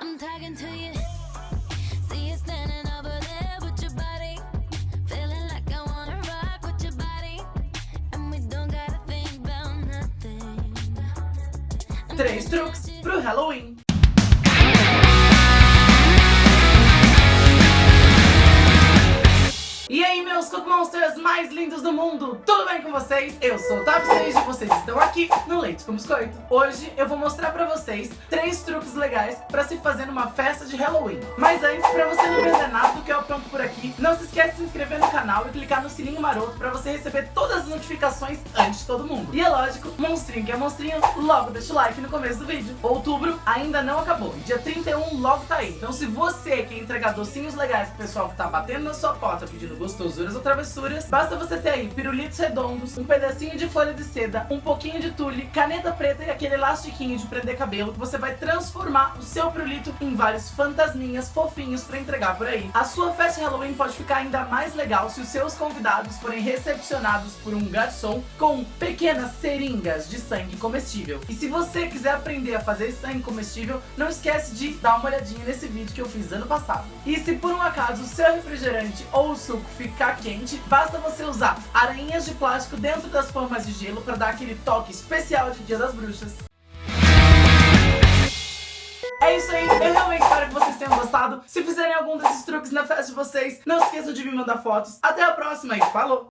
I'm talking to you. See you standing over there with your body. Feeling like I wanna rock with your body. And we don't gotta think about nothing. Três truques pro Halloween. Monsters mais lindos do mundo, tudo bem com vocês? Eu sou o Sage e vocês estão aqui no Leite com Biscoito. Hoje eu vou mostrar pra vocês três truques legais pra se fazer numa festa de Halloween. Mas antes, pra você não perder nada do que por aqui, não se esquece de se inscrever no canal e clicar no sininho maroto pra você receber todas as notificações antes de todo mundo. E é lógico, monstrinho que é monstrinho, logo deixa o like no começo do vídeo. Outubro ainda não acabou, dia 31 logo tá aí. Então se você quer entregar docinhos legais pro pessoal que tá batendo na sua porta pedindo gostosuras ou travessuras, basta você ter aí pirulitos redondos, um pedacinho de folha de seda, um pouquinho de tule, caneta preta e aquele elastiquinho de prender cabelo você vai transformar o seu pirulito em vários fantasminhas fofinhos pra entregar por aí. A sua festa de Halloween pode ficar ainda mais legal se os seus convidados forem recepcionados por um garçom com pequenas seringas de sangue comestível. E se você quiser aprender a fazer sangue comestível, não esquece de dar uma olhadinha nesse vídeo que eu fiz ano passado. E se por um acaso o seu refrigerante ou o suco ficar quente, basta você usar aranhas de plástico dentro das formas de gelo para dar aquele toque especial de Dia das Bruxas. Se fizerem algum desses truques na festa de vocês, não esqueçam de me mandar fotos. Até a próxima e falou!